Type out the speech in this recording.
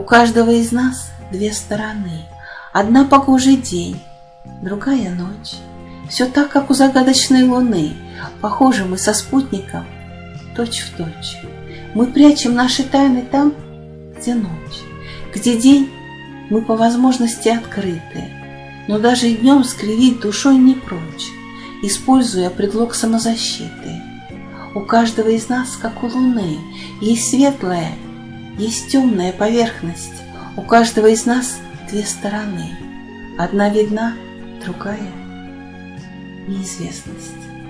каждого из нас две стороны. Одна погожий день, другая ночь. Все так, как у загадочной луны, Похожи мы со спутником точь в точь. Мы прячем наши тайны там, где ночь, где день мы по возможности открыты, но даже днем скривить душой не прочь, используя предлог самозащиты. У каждого из нас, как у луны, есть светлая, есть темная поверхность. У каждого из нас две стороны. Одна видна, другая — неизвестность.